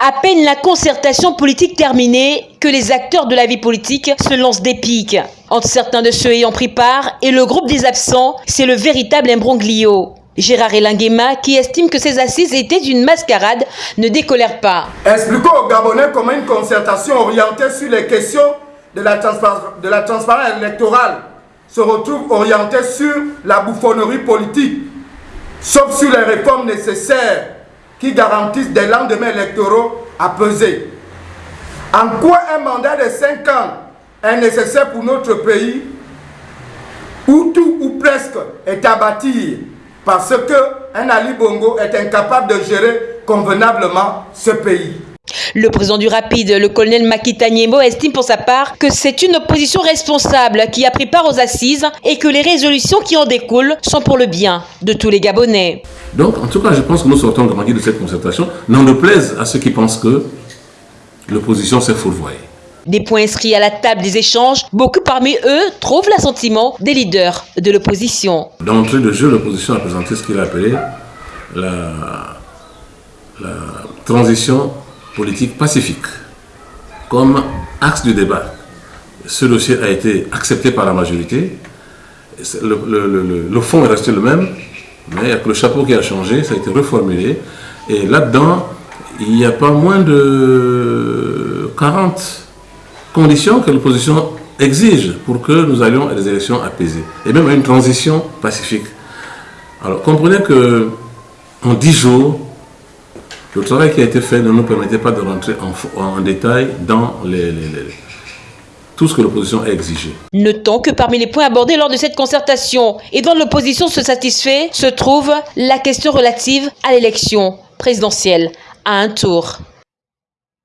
À peine la concertation politique terminée que les acteurs de la vie politique se lancent des piques. Entre certains de ceux ayant pris part et le groupe des absents, c'est le véritable imbroglio. Gérard Elanguema, qui estime que ces assises étaient une mascarade, ne décolère pas. Expliquons aux Gabonais comment une concertation orientée sur les questions de la, de la transparence électorale se retrouve orientée sur la bouffonnerie politique, sauf sur les réformes nécessaires qui garantissent des lendemains électoraux à peser. En quoi un mandat de 5 ans est nécessaire pour notre pays où tout ou presque est à bâtir parce qu'un Ali Bongo est incapable de gérer convenablement ce pays? Le président du Rapide, le colonel Makita Niemo, estime pour sa part que c'est une opposition responsable qui a pris part aux assises et que les résolutions qui en découlent sont pour le bien de tous les Gabonais. Donc, en tout cas, je pense que nous sortons grandis de cette concertation, n'en déplaise à ceux qui pensent que l'opposition s'est fourvoyée. Des points inscrits à la table des échanges, beaucoup parmi eux trouvent l'assentiment des leaders de l'opposition. D'entrée de jeu, l'opposition a présenté ce qu'il a appelé la, la transition politique pacifique comme axe du débat. Ce dossier a été accepté par la majorité. Le, fond est resté le même, mais il a le chapeau qui a changé, ça a été reformulé. Et là-dedans, il n'y a pas moins de 40 conditions que l'opposition exige pour que nous allions à des élections apaisées. Et même à une transition pacifique. Alors comprenez que en 10 jours, le travail qui a été fait ne nous permettait pas de rentrer en, détail dans tout ce que l'opposition a exigé. Notons que parmi les points abordés lors de cette concertation et dont l'opposition se satisfait, se trouve la question relative à l'élection présidentielle à un tour.